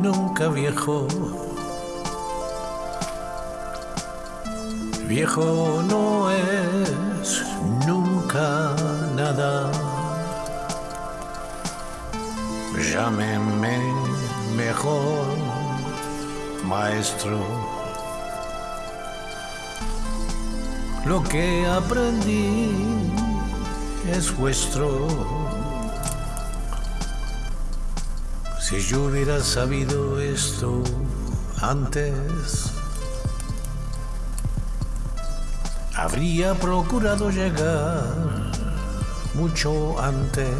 Nunca viejo. Viejo no es nunca nada. Llámenme mejor maestro. Lo que aprendí es vuestro. Si yo hubiera sabido esto antes, habría procurado llegar mucho antes.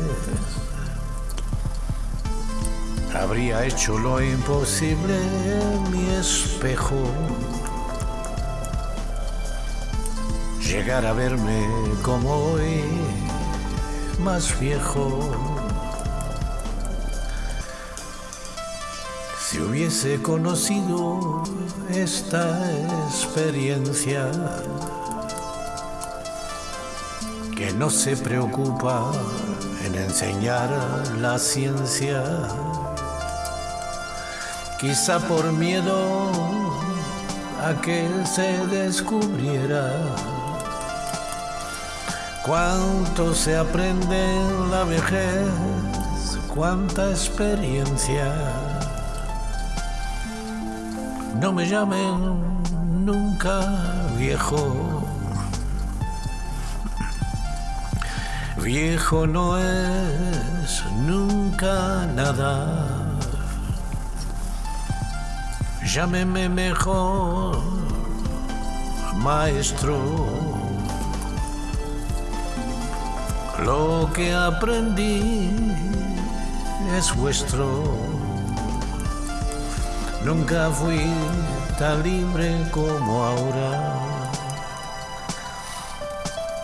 Habría hecho lo imposible en mi espejo. Llegar a verme como hoy, más viejo. Si hubiese conocido esta experiencia, que no se preocupa en enseñar la ciencia, quizá por miedo a que se descubriera cuánto se aprende en la vejez, cuánta experiencia. No me llamen nunca viejo. Viejo no es nunca nada. Llámeme mejor, maestro. Lo que aprendí es vuestro. Nunca fui tan libre como ahora.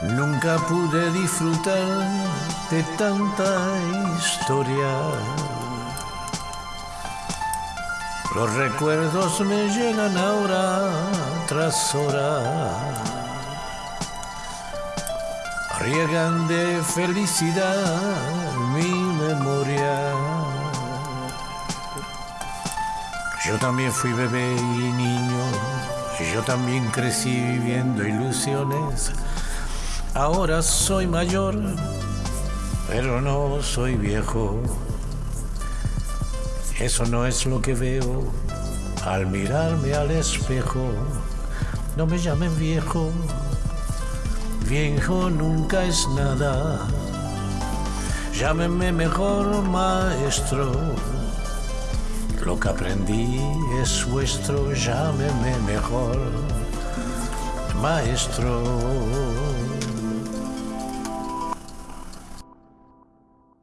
Nunca pude disfrutar de tanta historia. Los recuerdos me llegan ahora tras hora. Riegan de felicidad mi memoria. Yo también fui bebé y niño. Yo también crecí viviendo ilusiones. Ahora soy mayor, pero no soy viejo. Eso no es lo que veo al mirarme al espejo. No me llamen viejo, viejo nunca es nada. Llámenme mejor maestro. Lo que aprendí es vuestro, llámenme mejor maestro.